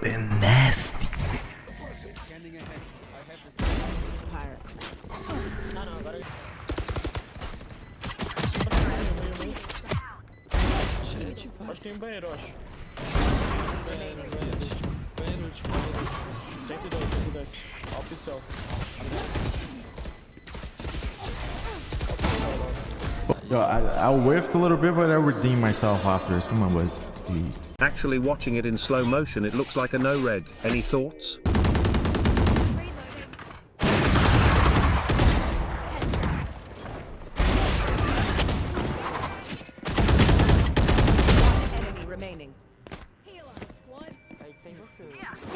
been nasty. Acho que tem banheiro, acho. Banheiro, banheiro. Banheiro último. 110, 110. Oficial. Yo, I, I whiffed a little bit, but I redeemed myself afterwards. Come on, boys. Jeez. Actually watching it in slow motion it looks like a no-reg. Any thoughts?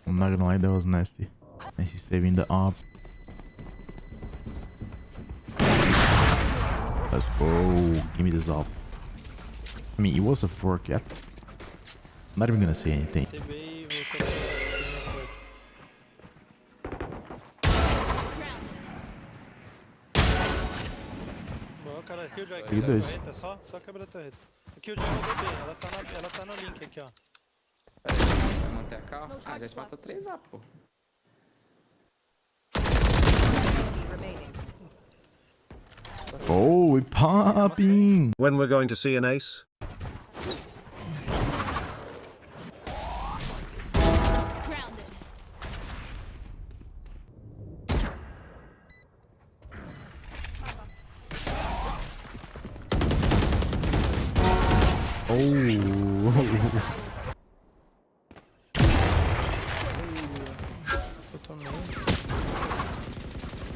I'm not gonna lie, that was nasty. And she's saving the op. Let's go. Give me this op. I mean, it was a fork. Yeah. I'm not even gonna say anything. TV voltou pra Boa, cara. Killjoy aqui, dois. torreta, só, só quebra a torreta. A Killjoy mandou bem, ela tá, na, ela tá no link aqui, ó. Vai manter a calma? Ah, já te matou 3A, pô. Oh, we popping. When we're going to see an ace? Oh. Eu tomei.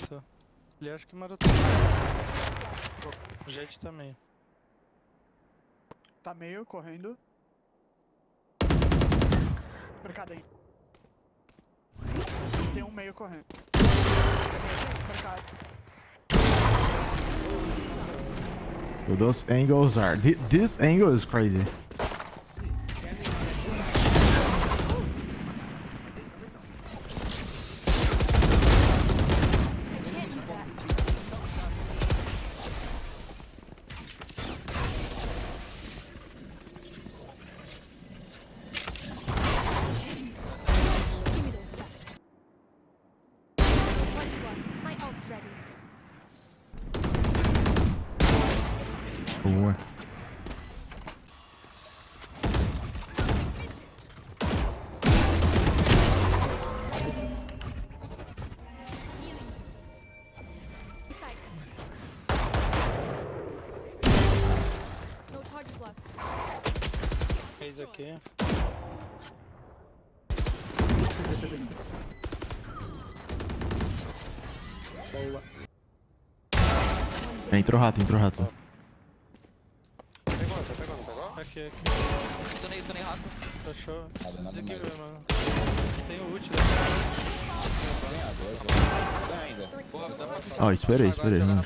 Tô. Ele acha que matou. O Jet também. Tá meio correndo. Mercado aí. Tem um meio correndo. Mercado. Those angles are. thi- This angle is crazy. boa. Fez aqui. Boa. Entrou rato, entrou rato aqui, aqui. Stunei, stunei rápido. Fechou. Aqui mano. Tem o ult né? daqui. Ó, oh, esperei, esperei, né? tá mano.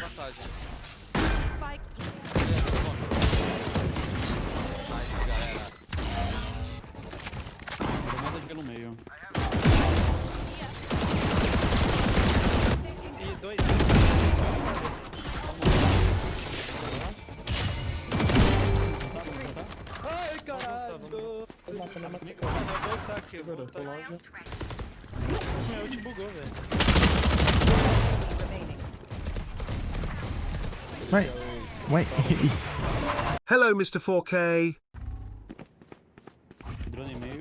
Eu vou voltar. Meu ult bugou, velho. Wait. Wait. Hello Mr 4K. Drone meio.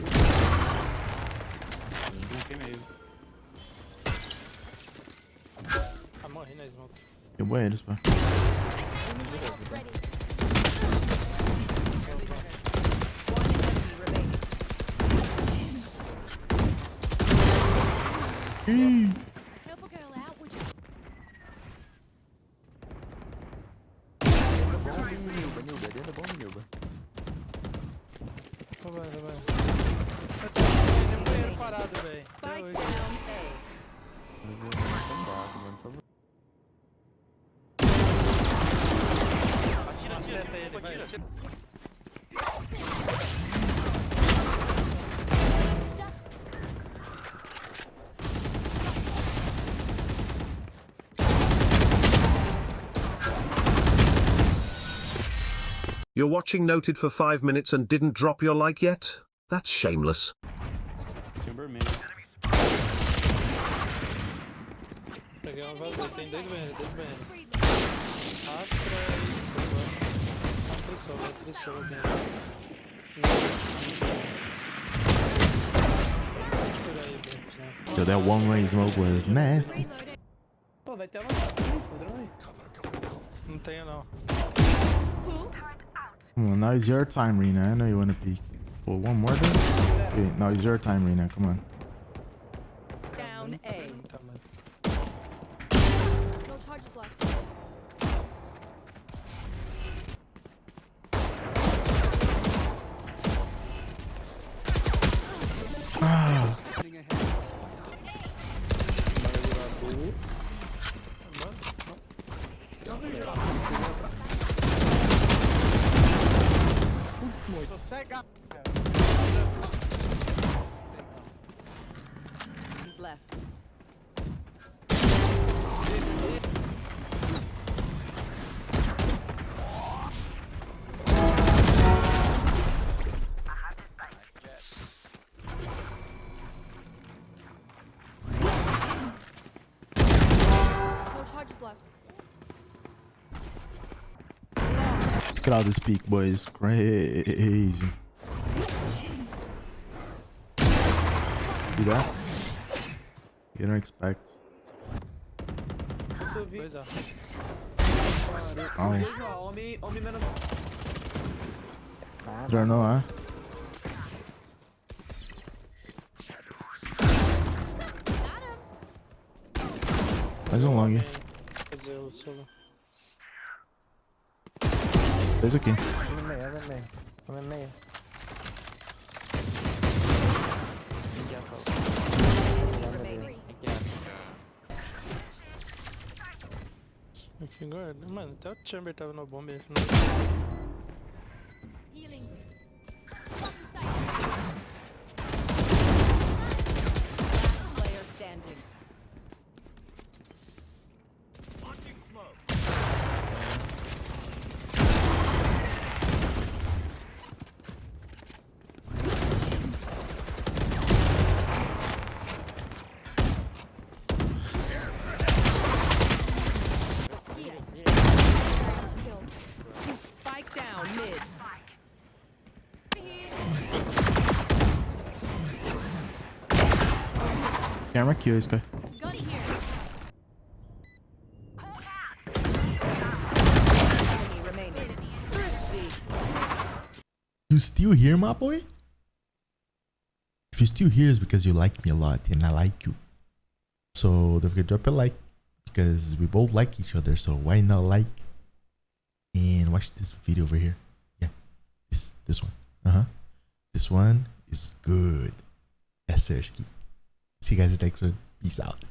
Drone meio. Ah, morri na smoke. Eu banheiros, pá. Help a girl out, would you? Vai, vai, vai. Tem um banheiro parado, velho. Spike Deu down oito. A. Acerta ele, vai. You're watching Noted for 5 minutes and didn't drop your like yet? That's shameless. Peguei uma vazia, tem dois dois Bruno. Yo, that one way smoke was nasty. Pô, vai ter avançado. Isso, padrão aí. Não tenho não. Come on, now it's your time, Rena. I know you want to peek. Well, one more then? Okay, now it's your time, Rena. Come on. Cega. Is left. Look at all this peek, boys. Crazy. See that? You don't expect. Isso eu vi. Dois A. Oh, Vejo homem, homem menos. Got him. Mais um long. Dois aqui. Um meio, um meio. Um no meio. Mano, até o Chamber tava na bomba. Não... Camera kill this guy. You still here, my boy? If you're still here, it's because you like me a lot and I like you. So don't forget to drop a like because we both like each other. So why not like and watch this video over here? Yeah, this this one. Uh huh. This one is good. Sir. See you guys next one. Peace out.